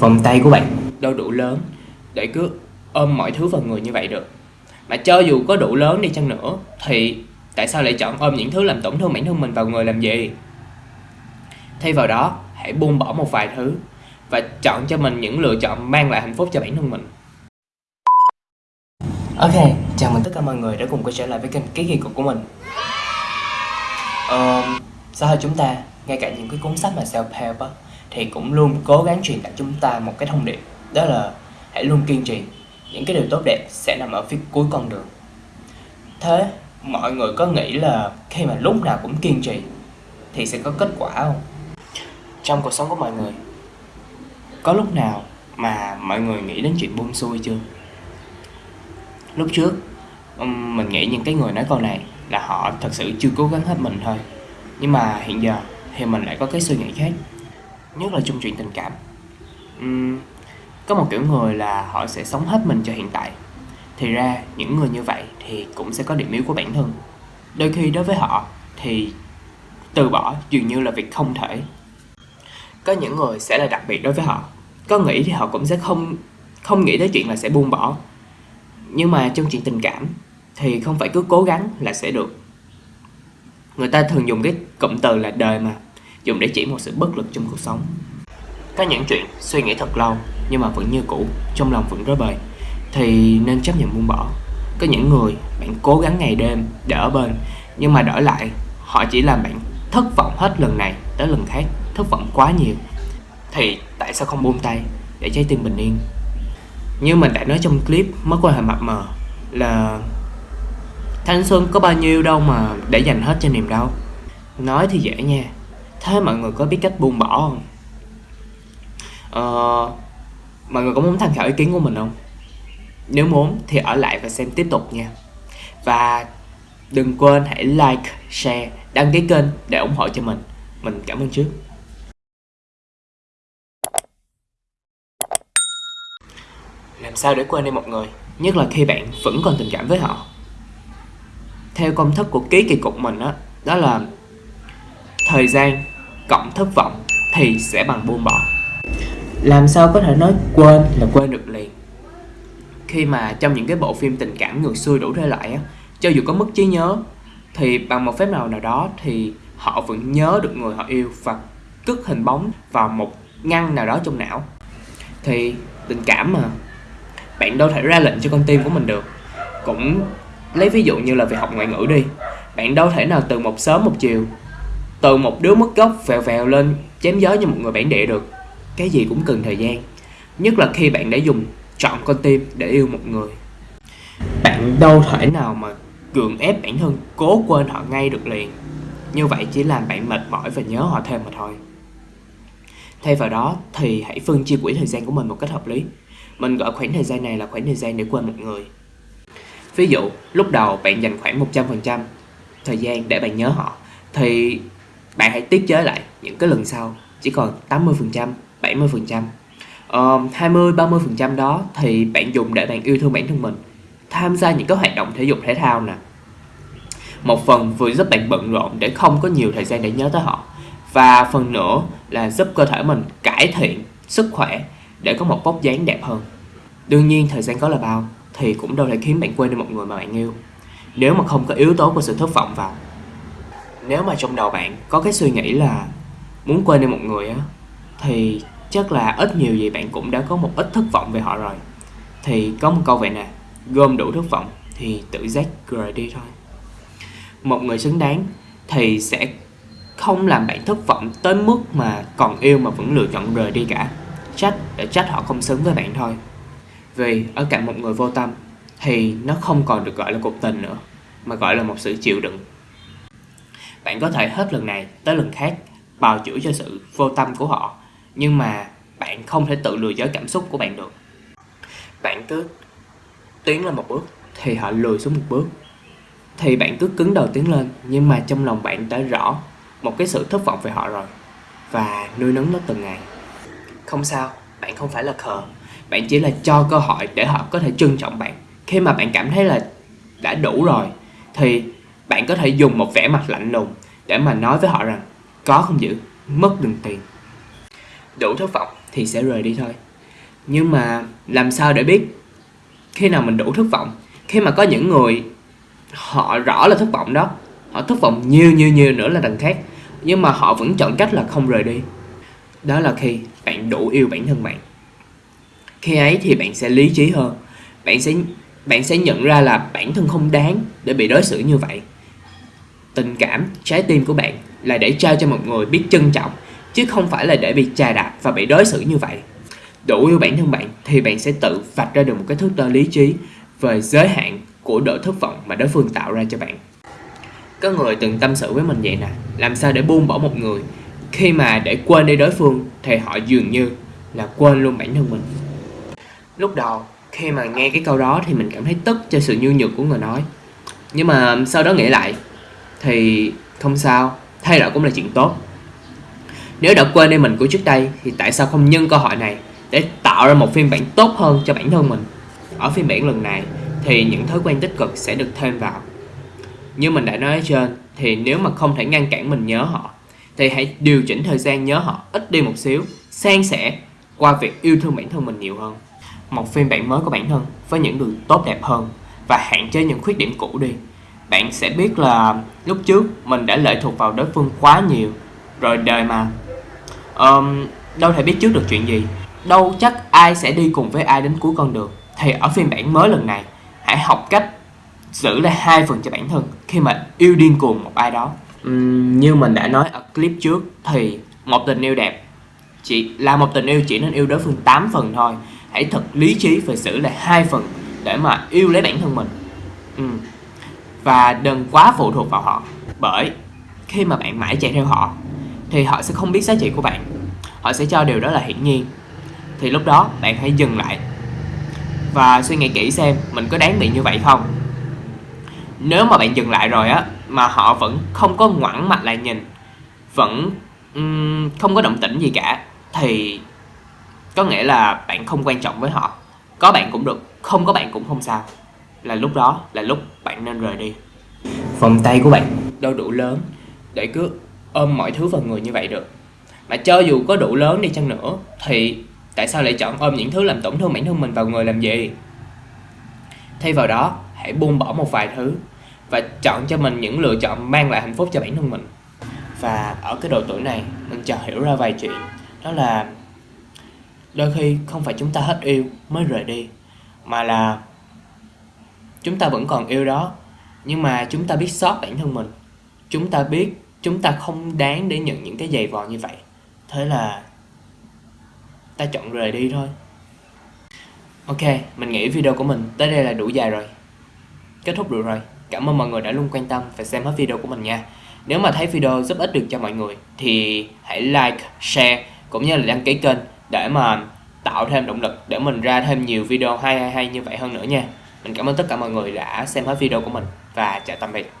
vòng tay của bạn. Đâu đủ lớn để cứ ôm mọi thứ vào người như vậy được. Mà cho dù có đủ lớn đi chăng nữa thì tại sao lại chọn ôm những thứ làm tổn thương bản thân mình vào người làm gì? Thay vào đó hãy buông bỏ một vài thứ và chọn cho mình những lựa chọn mang lại hạnh phúc cho bản thân mình. Ok, chào mừng tất cả mọi người đã cùng quay trở lại với kênh Ký Kỳ Cục của mình. Ờ, xã hội chúng ta, ngay cả những cái cuốn sách mà self-help á thì cũng luôn cố gắng truyền tải chúng ta một cái thông điệp Đó là hãy luôn kiên trì Những cái điều tốt đẹp sẽ nằm ở phía cuối con đường Thế, mọi người có nghĩ là khi mà lúc nào cũng kiên trì Thì sẽ có kết quả không? Trong cuộc sống của mọi người Có lúc nào mà mọi người nghĩ đến chuyện buông xuôi chưa? lúc trước mình nghĩ những cái người nói câu này là họ thật sự chưa cố gắng hết mình thôi nhưng mà hiện giờ thì mình lại có cái suy nghĩ khác nhất là trong chuyện tình cảm. Uhm, có một kiểu người là họ sẽ sống hết mình cho hiện tại. Thì ra những người như vậy thì cũng sẽ có điểm yếu của bản thân. Đôi khi đối với họ thì từ bỏ dường như là việc không thể. Có những người sẽ là đặc biệt đối với họ. Có nghĩ thì họ cũng sẽ không không nghĩ tới chuyện là sẽ buông bỏ. Nhưng mà trong chuyện tình cảm thì không phải cứ cố gắng là sẽ được. Người ta thường dùng cái cụm từ là đời mà dùng để chỉ một sự bất lực trong cuộc sống. Có những chuyện suy nghĩ thật lâu, nhưng mà vẫn như cũ, trong lòng vẫn rối bời. Thì nên chấp nhận buông bỏ. Có những người, bạn cố gắng ngày đêm để ở bên, nhưng mà đổi lại, họ chỉ làm bạn thất vọng hết lần này tới lần khác, thất vọng quá nhiều. Thì tại sao không buông tay để trái tim bình yên? Như mình đã nói trong clip mới quan hệ mập mờ, là thanh xuân có bao nhiêu đâu mà để dành hết cho niềm đau. Nói thì dễ nha thế mọi người có biết cách buông bỏ không? Ờ, mọi người có muốn tham khảo ý kiến của mình không? Nếu muốn thì ở lại và xem tiếp tục nha. Và đừng quên hãy like share đăng ký kênh để ủng hộ cho mình. Mình cảm ơn trước. Làm sao để quên đi một người nhất là khi bạn vẫn còn tình cảm với họ? Theo công thức của ký kỳ cục mình đó, đó là thời gian cộng thất vọng thì sẽ bằng buông bỏ. Làm sao có thể nói quên là quên được liền. Khi mà trong những cái bộ phim tình cảm ngược xuôi đủ thể loại á cho dù có mất trí nhớ thì bằng một phép nào nào đó thì họ vẫn nhớ được người họ yêu và cất hình bóng vào một ngăn nào đó trong não. Thì tình cảm mà bạn đâu thể ra lệnh cho con tim của mình được. Cũng lấy ví dụ như là việc học ngoại ngữ đi. Bạn đâu thể nào từ một sớm một chiều từ một đứa mất gốc vèo vèo lên, chém gió như một người bản địa được. Cái gì cũng cần thời gian. Nhất là khi bạn đã dùng chọn con tim để yêu một người. Bạn đâu thể nào mà gượng ép bản thân cố quên họ ngay được liền. Như vậy chỉ làm bạn mệt mỏi và nhớ họ thêm mà thôi. Thay vào đó thì hãy phân chia quỹ thời gian của mình một cách hợp lý. Mình gọi khoảng thời gian này là khoảng thời gian để quên một người. Ví dụ, lúc đầu bạn dành khoảng 100% thời gian để bạn nhớ họ, thì bạn hãy tiết chế lại những cái lần sau chỉ còn 80% 70% uh, 20 30% đó thì bạn dùng để bạn yêu thương bản thân mình tham gia những cái hoạt động thể dục thể thao nè. Một phần vừa giúp bạn bận rộn để không có nhiều thời gian để nhớ tới họ và phần nữa là giúp cơ thể mình cải thiện sức khỏe để có một vóc dáng đẹp hơn. Đương nhiên thời gian có là bao thì cũng đâu thể khiến bạn quên đi một người mà bạn yêu. Nếu mà không có yếu tố của sự thất vọng vào nếu mà trong đầu bạn có cái suy nghĩ là muốn quên đi một người á, thì chắc là ít nhiều gì bạn cũng đã có một ít thất vọng về họ rồi. Thì có một câu vậy nè, gom đủ thất vọng thì tự giác rời đi thôi. Một người xứng đáng thì sẽ không làm bạn thất vọng tới mức mà còn yêu mà vẫn lựa chọn rời đi cả. Trách để trách họ không xứng với bạn thôi. Vì ở cạnh một người vô tâm thì nó không còn được gọi là cuộc tình nữa, mà gọi là một sự chịu đựng bạn có thể hết lần này tới lần khác bào chữa cho sự vô tâm của họ, nhưng mà bạn không thể tự lừa dối cảm xúc của bạn được. Bạn cứ tiến lên một bước thì họ lùi xuống một bước. Thì bạn cứ cứng đầu tiến lên, nhưng mà trong lòng bạn đã rõ một cái sự thất vọng về họ rồi, và nuôi nấng nó từng ngày. Không sao, bạn không phải là khờ. Bạn chỉ là cho cơ hội để họ có thể trân trọng bạn. Khi mà bạn cảm thấy là đã đủ rồi, thì bạn có thể dùng một vẻ mặt lạnh lùng để mà nói với họ rằng có không giữ mất đừng tiền đủ thất vọng thì sẽ rời đi thôi Nhưng mà làm sao để biết khi nào mình đủ thất vọng? Khi mà có những người họ rõ là thất vọng đó, họ thất vọng nhiều nhiều nhiều nữa là đằng khác, nhưng mà họ vẫn chọn cách là không rời đi. Đó là khi bạn đủ yêu bản thân bạn. Khi ấy thì bạn sẽ lý trí hơn, bạn sẽ bạn sẽ nhận ra là bản thân không đáng để bị đối xử như vậy. Tình cảm, trái tim của bạn là để trao cho một người biết trân trọng, chứ không phải là để bị chà đạp và bị đối xử như vậy. Đủ yêu bản thân bạn thì bạn sẽ tự vạch ra được một cái thước đo lý trí về giới hạn của độ thất vọng mà đối phương tạo ra cho bạn. Có người từng tâm sự với mình vậy nè làm sao để buông bỏ một người? Khi mà để quên đi đối phương thì họ dường như là quên luôn bản thân mình. Lúc đầu khi mà nghe cái câu đó thì mình cảm thấy tức cho sự nhu nhược của người nói. Nhưng mà sau đó nghĩ lại thì không sao, thay đổi cũng là chuyện tốt. Nếu đã quên đi mình của trước đây, thì tại sao không nhân cơ hội này để tạo ra một phiên bản tốt hơn cho bản thân mình? Ở phiên bản lần này, thì những thói quen tích cực sẽ được thêm vào. Như mình đã nói ở trên, thì nếu mà không thể ngăn cản mình nhớ họ, thì hãy điều chỉnh thời gian nhớ họ ít đi một xíu, san sẻ qua việc yêu thương bản thân mình nhiều hơn. Một phiên bản mới của bản thân với những điều tốt đẹp hơn và hạn chế những khuyết điểm cũ đi bạn sẽ biết là lúc trước mình đã lệ thuộc vào đối phương quá nhiều rồi đời mà. Um, đâu thể biết trước được chuyện gì. Đâu chắc ai sẽ đi cùng với ai đến cuối con đường. Thì ở phiên bản mới lần này hãy học cách giữ lại hai phần cho bản thân khi mà yêu điên cuồng một ai đó. Uhm, như mình đã nói ở clip trước thì một tình yêu đẹp chỉ là một tình yêu chỉ nên yêu đối phương 8 phần thôi. Hãy thật lý trí và giữ lại hai phần để mà yêu lấy bản thân mình. Uhm và đừng quá phụ thuộc vào họ. Bởi khi mà bạn mãi chạy theo họ thì họ sẽ không biết giá trị của bạn. Họ sẽ cho điều đó là hiển nhiên. Thì lúc đó bạn hãy dừng lại. Và suy nghĩ kỹ xem mình có đáng bị như vậy không. Nếu mà bạn dừng lại rồi á mà họ vẫn không có ngoảnh mặt lại nhìn vẫn um, không có động tĩnh gì cả thì có nghĩa là bạn không quan trọng với họ. Có bạn cũng được không có bạn cũng không sao là lúc đó là lúc bạn nên rời đi. Vòng tay của bạn. Đâu đủ lớn để cứ ôm mọi thứ vào người như vậy được. Mà cho dù có đủ lớn đi chăng nữa thì tại sao lại chọn ôm những thứ làm tổn thương bản thân mình vào người làm gì? Thay vào đó hãy buông bỏ một vài thứ và chọn cho mình những lựa chọn mang lại hạnh phúc cho bản thân mình. Và ở cái độ tuổi này mình chợt hiểu ra vài chuyện. Đó là đôi khi không phải chúng ta hết yêu mới rời đi mà là chúng ta vẫn còn yêu đó, nhưng mà chúng ta biết sót bản thân mình. Chúng ta biết chúng ta không đáng để nhận những cái giày vò như vậy. Thế là ta chọn rời đi thôi. Ok, mình nghĩ video của mình tới đây là đủ dài rồi. Kết thúc được rồi. Cảm ơn mọi người đã luôn quan tâm và xem hết video của mình nha. Nếu mà thấy video giúp ích được cho mọi người thì hãy like, share, cũng như là đăng ký kênh để mà tạo thêm động lực để mình ra thêm nhiều video hay hay hay như vậy hơn nữa nha mình cảm ơn tất cả mọi người đã xem hết video của mình và chào tạm biệt.